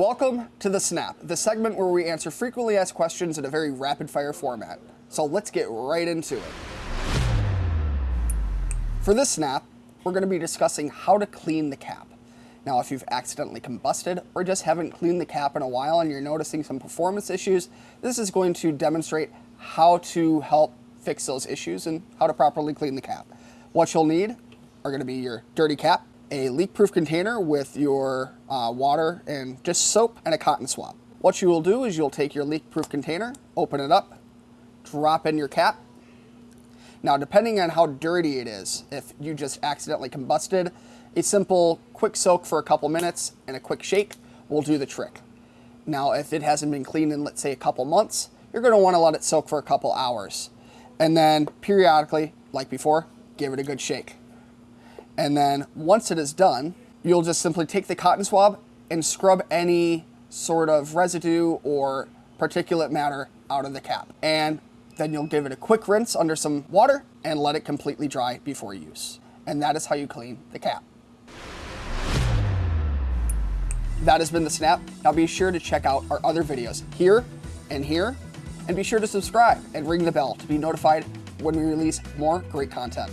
Welcome to the Snap, the segment where we answer frequently asked questions in a very rapid fire format. So let's get right into it. For this snap, we're going to be discussing how to clean the cap. Now, if you've accidentally combusted or just haven't cleaned the cap in a while and you're noticing some performance issues, this is going to demonstrate how to help fix those issues and how to properly clean the cap. What you'll need are going to be your dirty cap, a leak-proof container with your uh, water and just soap and a cotton swab. What you will do is you'll take your leak-proof container, open it up, drop in your cap. Now, depending on how dirty it is, if you just accidentally combusted, a simple quick soak for a couple minutes and a quick shake will do the trick. Now, if it hasn't been cleaned in, let's say, a couple months, you're going to want to let it soak for a couple hours. And then periodically, like before, give it a good shake. And then once it is done, you'll just simply take the cotton swab and scrub any sort of residue or particulate matter out of the cap. And then you'll give it a quick rinse under some water and let it completely dry before use. And that is how you clean the cap. That has been the Snap. Now be sure to check out our other videos here and here, and be sure to subscribe and ring the bell to be notified when we release more great content.